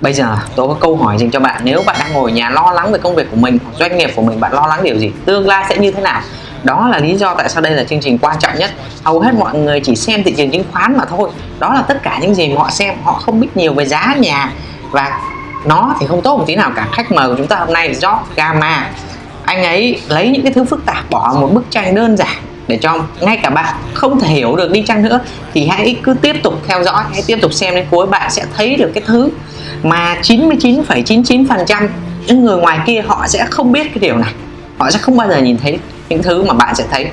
Bây giờ tôi có câu hỏi dành cho bạn. Nếu bạn đang ngồi nhà lo lắng về công việc của mình Doanh nghiệp của mình, bạn lo lắng điều gì? Tương lai sẽ như thế nào? Đó là lý do tại sao đây là chương trình quan trọng nhất. Hầu hết mọi người chỉ xem thị trường chứng khoán mà thôi. Đó là tất cả những gì mà họ xem. Họ không biết nhiều về giá nhà và nó thì không tốt một tí nào cả. Khách mời của chúng ta hôm nay là George Gamma anh ấy lấy những cái thứ phức tạp bỏ một bức tranh đơn giản để cho ngay cả bạn không thể hiểu được đi chăng nữa. Thì hãy cứ tiếp tục theo dõi, hãy tiếp tục xem đến cuối bạn sẽ thấy được cái thứ mà 99,99% những người ngoài kia họ sẽ không biết cái điều này họ sẽ không bao giờ nhìn thấy những thứ mà bạn sẽ thấy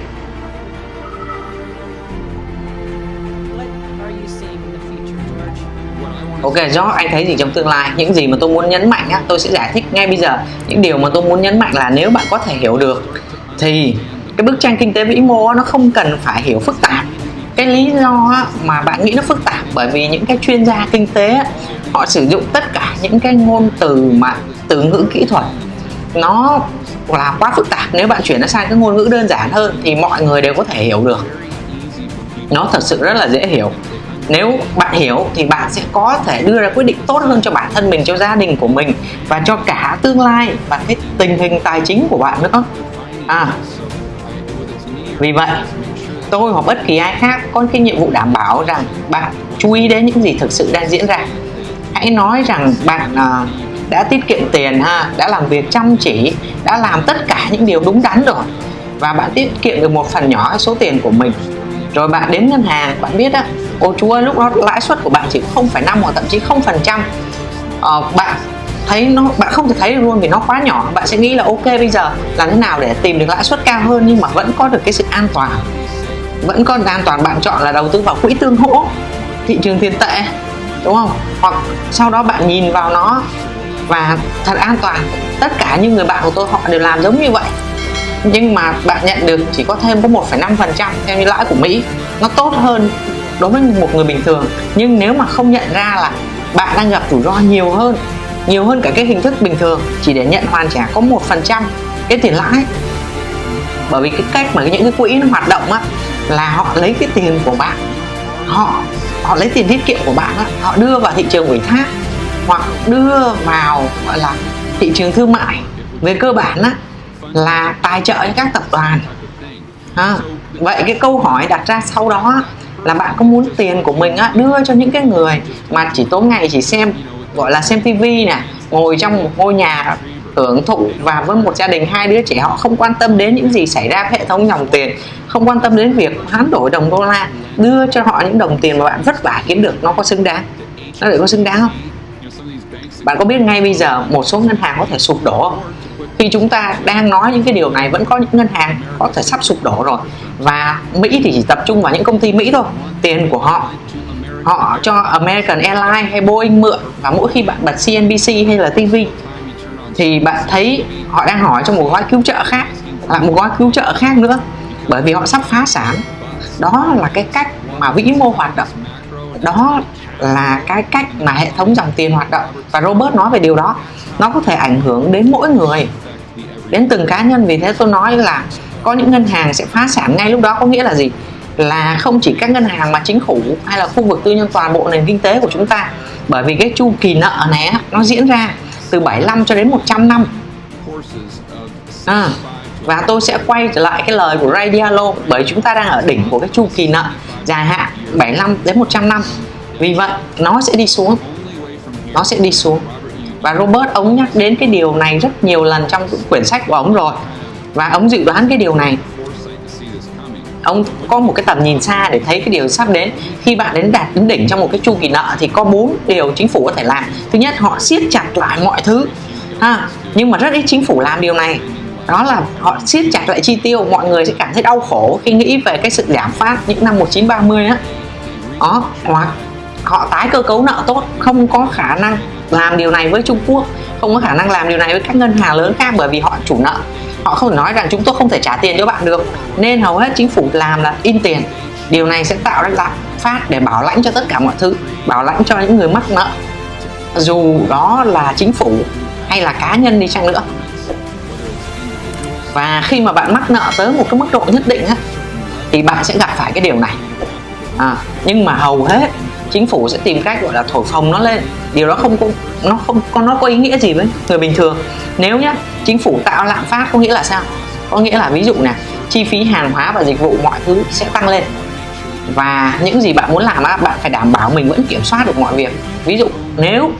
Ok, George, anh thấy gì trong tương lai? Những gì mà tôi muốn nhấn mạnh á, tôi sẽ giải thích ngay bây giờ. Những điều mà tôi muốn nhấn mạnh là nếu bạn có thể hiểu được thì cái bức tranh kinh tế vĩ mô nó không cần phải hiểu phức tạp. Cái lý do mà bạn nghĩ nó phức tạp bởi vì những cái chuyên gia kinh tế họ sử dụng tất cả những cái ngôn từ mà từ ngữ kỹ thuật. Nó là quá phức tạp. Nếu bạn chuyển nó sang cái ngôn ngữ đơn giản hơn thì mọi người đều có thể hiểu được. Nó thật sự rất là dễ hiểu. Nếu bạn hiểu thì bạn sẽ có thể đưa ra quyết định tốt hơn cho bản thân mình, cho gia đình của mình và cho cả tương lai và cái tình hình tài chính của bạn nữa. À vì vậy, tôi hoặc bất kỳ ai khác có cái nhiệm vụ đảm bảo rằng bạn chú ý đến những gì thực sự đang diễn ra hãy nói rằng bạn uh, đã tiết kiệm tiền ha đã làm việc chăm chỉ đã làm tất cả những điều đúng đắn rồi. Và bạn tiết kiệm được một phần nhỏ số tiền của mình. Rồi bạn đến ngân hàng bạn biết á ô chú ơi lúc đó lãi suất của bạn chỉ 0,5 hoặc thậm chí 0 phần trăm. Ờ, bạn thấy nó bạn không thể thấy được luôn vì nó quá nhỏ. Bạn sẽ nghĩ là ok bây giờ làm thế nào để tìm được lãi suất cao hơn nhưng mà vẫn có được cái sự an toàn. Vẫn có an toàn bạn chọn là đầu tư vào quỹ tương hỗ thị trường tiền tệ đúng không? Hoặc sau đó bạn nhìn vào nó và thật an toàn. Tất cả những người bạn của tôi họ đều làm giống như vậy. Nhưng mà bạn nhận được chỉ có thêm có 1,5% theo như lãi của Mỹ. Nó tốt hơn đối với một người bình thường. Nhưng nếu mà không nhận ra là bạn đang gặp rủi ro nhiều hơn nhiều hơn cả cái hình thức bình thường chỉ để nhận hoàn trả có một phần trăm cái tiền lãi. Bởi vì cái cách mà những cái quỹ nó hoạt động á là họ lấy cái tiền của bạn họ họ lấy tiền tiết kiệm của bạn đó, họ đưa vào thị trường ủy thác hoặc đưa vào gọi là thị trường thương mại. Về cơ bản đó, là tài trợ cho các tập đoàn. À, vậy cái câu hỏi đặt ra sau đó là bạn có muốn tiền của mình á, đưa cho những cái người mà chỉ tối ngày chỉ xem gọi là xem tivi nè ngồi trong một ngôi nhà hưởng thụ và với một gia đình hai đứa trẻ họ không quan tâm đến những gì xảy ra hệ thống dòng tiền không quan tâm đến việc hoán đổi đồng đô la, đưa cho họ những đồng tiền mà bạn vất vả kiếm được, nó có xứng đáng. Nó để có xứng đáng không? Bạn có biết ngay bây giờ một số ngân hàng có thể sụp đổ không? Khi chúng ta đang nói những cái điều này, vẫn có những ngân hàng có thể sắp sụp đổ rồi. Và Mỹ thì chỉ tập trung vào những công ty Mỹ thôi, tiền của họ. Họ cho American Airlines hay Boeing mượn, và mỗi khi bạn bật CNBC hay là TV thì bạn thấy họ đang hỏi cho một gói cứu trợ khác là một gói cứu trợ khác nữa bởi vì họ sắp phá sản. Đó là cái cách mà vĩ mô hoạt động. Đó là cái cách mà hệ thống dòng tiền hoạt động. Và Robert nói về điều đó. Nó có thể ảnh hưởng đến mỗi người đến từng cá nhân. Vì thế tôi nói là có những ngân hàng sẽ phá sản ngay lúc đó có nghĩa là gì? Là không chỉ các ngân hàng mà chính phủ hay là khu vực tư nhân toàn bộ nền kinh tế của chúng ta. Bởi vì cái chu kỳ nợ này nó diễn ra từ 75 cho đến 100 năm. À, và tôi sẽ quay trở lại cái lời của Ray Diallo, bởi chúng ta đang ở đỉnh của cái chu kỳ nợ dài hạn 75 đến 100 năm. Vì vậy, nó sẽ đi xuống. Nó sẽ đi xuống. Và Robert, ông nhắc đến cái điều này rất nhiều lần trong quyển sách của ông rồi. Và ông dự đoán cái điều này. Ông có một cái tầm nhìn xa để thấy cái điều sắp đến. Khi bạn đến đạt đến đỉnh trong một cái chu kỳ nợ thì có bốn điều chính phủ có thể làm. Thứ nhất, họ siết chặt lại mọi thứ. Ha, nhưng mà rất ít chính phủ làm điều này đó là họ siết chặt lại chi tiêu, mọi người sẽ cảm thấy đau khổ khi nghĩ về cái sự giảm phát những năm 1930 á. Đó, hoặc họ tái cơ cấu nợ tốt, không có khả năng làm điều này với Trung Quốc, không có khả năng làm điều này với các ngân hàng lớn khác bởi vì họ chủ nợ. Họ không nói rằng chúng tôi không thể trả tiền cho bạn được, nên hầu hết chính phủ làm là in tiền. Điều này sẽ tạo ra lạm phát để bảo lãnh cho tất cả mọi thứ, bảo lãnh cho những người mắc nợ. Dù đó là chính phủ hay là cá nhân đi chăng nữa và khi mà bạn mắc nợ tới một cái mức độ nhất định á, thì bạn sẽ gặp phải cái điều này. À, nhưng mà hầu hết chính phủ sẽ tìm cách gọi là thổi phồng nó lên. Điều đó không có nó không có nó có ý nghĩa gì với người bình thường. Nếu nhá chính phủ tạo lạm phát có nghĩa là sao? Có nghĩa là ví dụ nè chi phí hàng hóa và dịch vụ mọi thứ sẽ tăng lên. Và những gì bạn muốn làm á bạn phải đảm bảo mình vẫn kiểm soát được mọi việc. Ví dụ nếu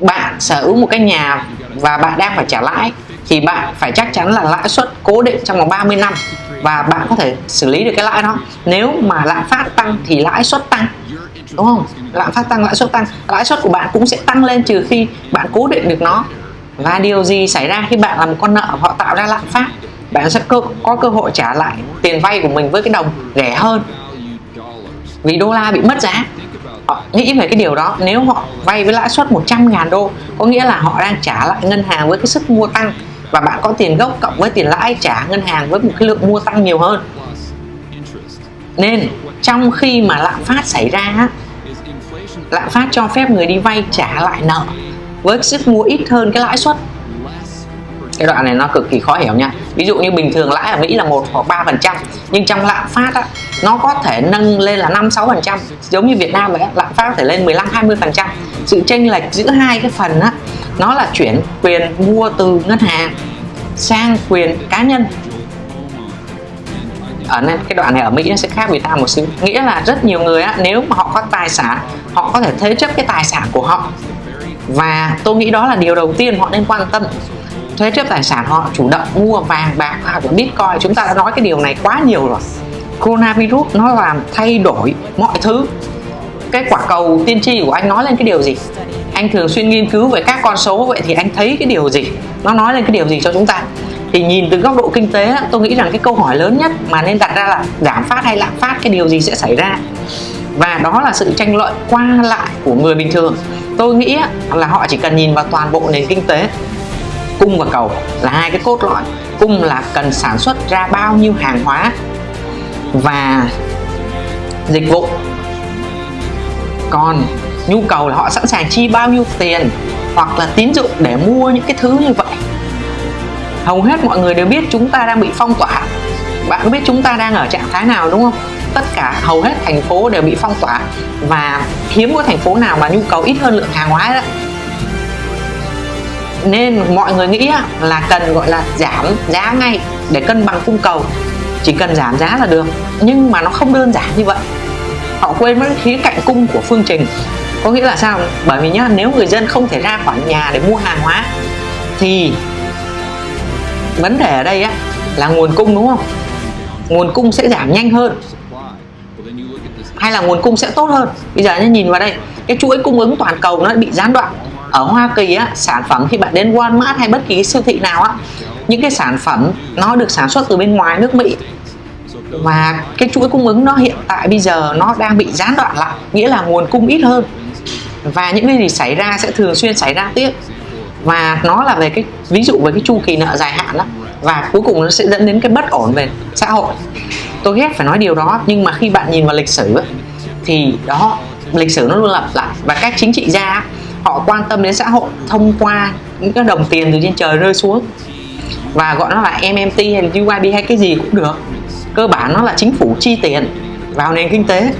bạn sở hữu một cái nhà và bạn đang phải trả lãi thì bạn phải chắc chắn là lãi suất cố định trong vòng 30 năm và bạn có thể xử lý được cái lãi đó. Nếu mà lạm phát tăng thì lãi suất tăng đúng không? Lạm phát tăng lãi suất tăng. Lãi suất của bạn cũng sẽ tăng lên trừ khi bạn cố định được nó. Và điều gì xảy ra khi bạn làm một con nợ họ tạo ra lạm phát? Bạn sẽ cơ, có cơ hội trả lại tiền vay của mình với cái đồng rẻ hơn. Vì đô la bị mất giá. Họ nghĩ về cái điều đó. Nếu họ vay với lãi suất 100.000 đô có nghĩa là họ đang trả lại ngân hàng với cái sức mua tăng và bạn có tiền gốc cộng với tiền lãi trả ngân hàng với một cái lượng mua tăng nhiều hơn. Nên trong khi mà lạm phát xảy ra lạm phát cho phép người đi vay trả lại nợ với sức mua ít hơn cái lãi suất. Cái đoạn này nó cực kỳ khó hiểu nha. Ví dụ như bình thường lãi ở Mỹ là một hoặc ba phần trăm nhưng trong lạm phát á, nó có thể nâng lên là 5 6 phần trăm. Giống như Việt Nam vậy lạm phát có thể lên 15 20 phần trăm. Sự chênh lệch giữa hai cái phần á nó là chuyển quyền mua từ ngân hàng sang quyền cá nhân. Ở nên cái đoạn này ở Mỹ nó sẽ khác Việt Nam một xíu. Nghĩa là rất nhiều người á, nếu mà họ có tài sản họ có thể thế chấp cái tài sản của họ. Và tôi nghĩ đó là điều đầu tiên họ nên quan tâm. Thế chấp tài sản họ chủ động mua vàng bạc hoặc là bitcoin. Chúng ta đã nói cái điều này quá nhiều rồi. Coronavirus nó làm thay đổi mọi thứ. Cái quả cầu tiên tri của anh nói lên cái điều gì? Anh thường xuyên nghiên cứu về các con số, vậy thì anh thấy cái điều gì? Nó nói lên cái điều gì cho chúng ta? Thì nhìn từ góc độ kinh tế tôi nghĩ rằng cái câu hỏi lớn nhất mà nên đặt ra là giảm phát hay lạm phát, cái điều gì sẽ xảy ra? Và đó là sự tranh luận qua lại của người bình thường. Tôi nghĩ là họ chỉ cần nhìn vào toàn bộ nền kinh tế. Cung và cầu là hai cái cốt lõi. Cung là cần sản xuất ra bao nhiêu hàng hóa và dịch vụ. Còn nhu cầu là họ sẵn sàng chi bao nhiêu tiền hoặc là tín dụng để mua những cái thứ như vậy. Hầu hết mọi người đều biết chúng ta đang bị phong tỏa. Bạn có biết chúng ta đang ở trạng thái nào, đúng không? Tất cả, hầu hết thành phố đều bị phong tỏa và hiếm có thành phố nào mà nhu cầu ít hơn lượng hàng hóa đó nên mọi người nghĩ là cần gọi là giảm giá ngay để cân bằng cung cầu. Chỉ cần giảm giá là được, nhưng mà nó không đơn giản như vậy. Họ quên mất khía cạnh cung của phương trình có nghĩa là sao? Bởi vì nhá nếu người dân không thể ra khỏi nhà để mua hàng hóa thì vấn đề ở đây á là nguồn cung đúng không? Nguồn cung sẽ giảm nhanh hơn. Hay là nguồn cung sẽ tốt hơn? Bây giờ nhìn vào đây cái chuỗi cung ứng toàn cầu nó bị gián đoạn. Ở Hoa Kỳ á, sản phẩm khi bạn đến Walmart hay bất kỳ siêu thị nào á những cái sản phẩm nó được sản xuất từ bên ngoài nước Mỹ và cái chuỗi cung ứng nó hiện tại bây giờ nó đang bị gián đoạn lại, nghĩa là nguồn cung ít hơn. Và những cái gì xảy ra sẽ thường xuyên xảy ra tiếp. Và nó là về cái, ví dụ về cái chu kỳ nợ dài hạn đó và cuối cùng nó sẽ dẫn đến cái bất ổn về xã hội. Tôi ghét phải nói điều đó, nhưng mà khi bạn nhìn vào lịch sử thì đó, lịch sử nó luôn lặp lại. Và các chính trị gia họ quan tâm đến xã hội thông qua những cái đồng tiền từ trên trời rơi xuống. Và gọi nó là MMT hay là UIB hay cái gì cũng được cơ bản nó là chính phủ chi tiền vào nền kinh tế,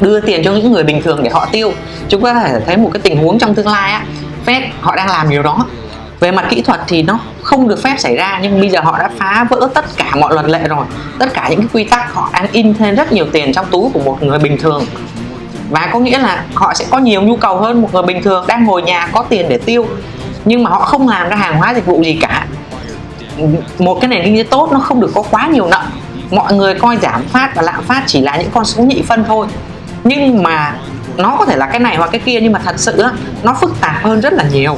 đưa tiền cho những người bình thường để họ tiêu. Chúng ta có thể thấy một cái tình huống trong tương lai á, Fed họ đang làm điều đó. Về mặt kỹ thuật thì nó không được phép xảy ra, nhưng bây giờ họ đã phá vỡ tất cả mọi luật lệ rồi. Tất cả những cái quy tắc, họ đang in thêm rất nhiều tiền trong túi của một người bình thường. Và có nghĩa là họ sẽ có nhiều nhu cầu hơn một người bình thường đang ngồi nhà có tiền để tiêu. Nhưng mà họ không làm ra hàng hóa dịch vụ gì cả. Một cái nền kinh tế tốt nó không được có quá nhiều nợ mọi người coi giảm phát và lạm phát chỉ là những con số nhị phân thôi. Nhưng mà nó có thể là cái này hoặc cái kia nhưng mà thật sự á, nó phức tạp hơn rất là nhiều.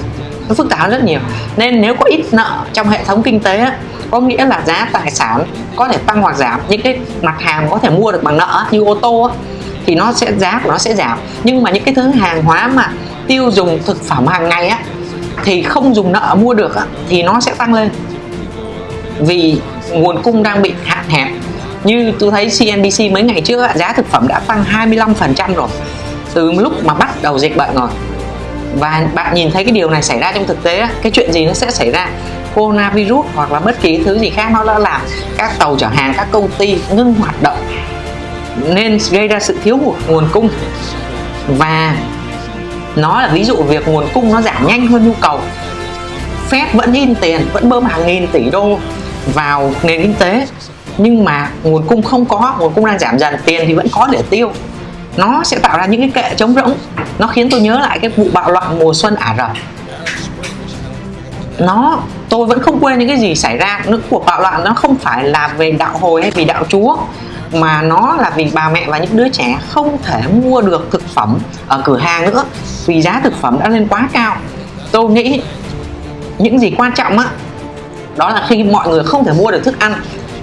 Nó phức tạp hơn rất nhiều. Nên nếu có ít nợ trong hệ thống kinh tế á, có nghĩa là giá tài sản có thể tăng hoặc giảm. Những cái mặt hàng có thể mua được bằng nợ như ô tô á, thì nó sẽ giá của nó sẽ giảm. Nhưng mà những cái thứ hàng hóa mà tiêu dùng thực phẩm hàng ngày á thì không dùng nợ mua được á, thì nó sẽ tăng lên. Vì nguồn cung đang bị hạn hẹp như tôi thấy CNBC mấy ngày trước giá thực phẩm đã tăng 25% rồi. Từ lúc mà bắt đầu dịch bệnh rồi. Và bạn nhìn thấy cái điều này xảy ra trong thực tế cái chuyện gì nó sẽ xảy ra? Coronavirus hoặc là bất kỳ thứ gì khác nó đã làm các tàu chở hàng, các công ty ngưng hoạt động. Nên gây ra sự thiếu hụt nguồn cung. Và nó là ví dụ việc nguồn cung nó giảm nhanh hơn nhu cầu. Fed vẫn in tiền, vẫn bơm hàng nghìn tỷ đô vào nền kinh tế nhưng mà nguồn cung không có, nguồn cung đang giảm dần, tiền thì vẫn có để tiêu. Nó sẽ tạo ra những cái kệ trống rỗng. Nó khiến tôi nhớ lại cái vụ bạo loạn mùa xuân ả rập. Nó, tôi vẫn không quên những cái gì xảy ra. Những cuộc bạo loạn nó không phải là về đạo hồi hay vì đạo chúa, mà nó là vì bà mẹ và những đứa trẻ không thể mua được thực phẩm ở cửa hàng nữa, vì giá thực phẩm đã lên quá cao. Tôi nghĩ những gì quan trọng á, đó là khi mọi người không thể mua được thức ăn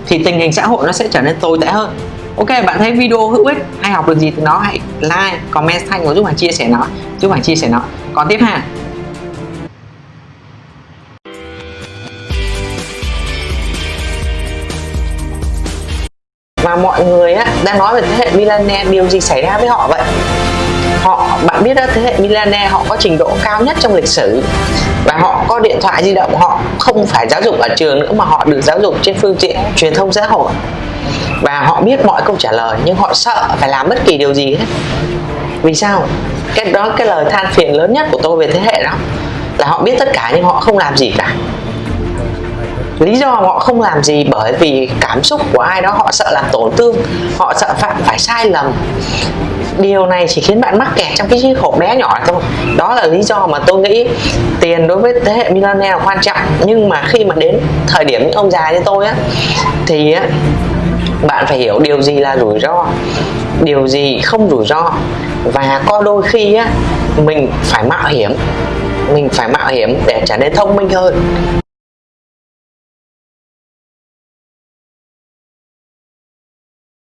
thì tình hình xã hội nó sẽ trở nên tồi tệ hơn. Ok bạn thấy video hữu ích hay học được gì từ nó hãy like comment thanh và giúp bạn chia sẻ nó giúp bạn chia sẻ nó. Còn tiếp ha. Và mọi người á, đang nói về thế hệ millennial điều gì xảy ra với họ vậy? Họ, bạn biết đó, thế hệ Milane họ có trình độ cao nhất trong lịch sử. Và họ có điện thoại di động, họ không phải giáo dục ở trường nữa mà họ được giáo dục trên phương tiện truyền thông xã hội. Và họ biết mọi câu trả lời, nhưng họ sợ phải làm bất kỳ điều gì hết. Vì sao? Cái đó, cái lời than phiền lớn nhất của tôi về thế hệ đó, là họ biết tất cả nhưng họ không làm gì cả. Lý do họ không làm gì bởi vì cảm xúc của ai đó, họ sợ làm tổn thương, họ sợ phạm phải sai lầm điều này chỉ khiến bạn mắc kẹt trong cái chiếc hộp bé nhỏ thôi. Đó là lý do mà tôi nghĩ tiền đối với thế hệ millennial là quan trọng. Nhưng mà khi mà đến thời điểm những ông già như tôi á, thì á, bạn phải hiểu điều gì là rủi ro, điều gì không rủi ro. Và có đôi khi á, mình phải mạo hiểm, mình phải mạo hiểm để trở nên thông minh hơn.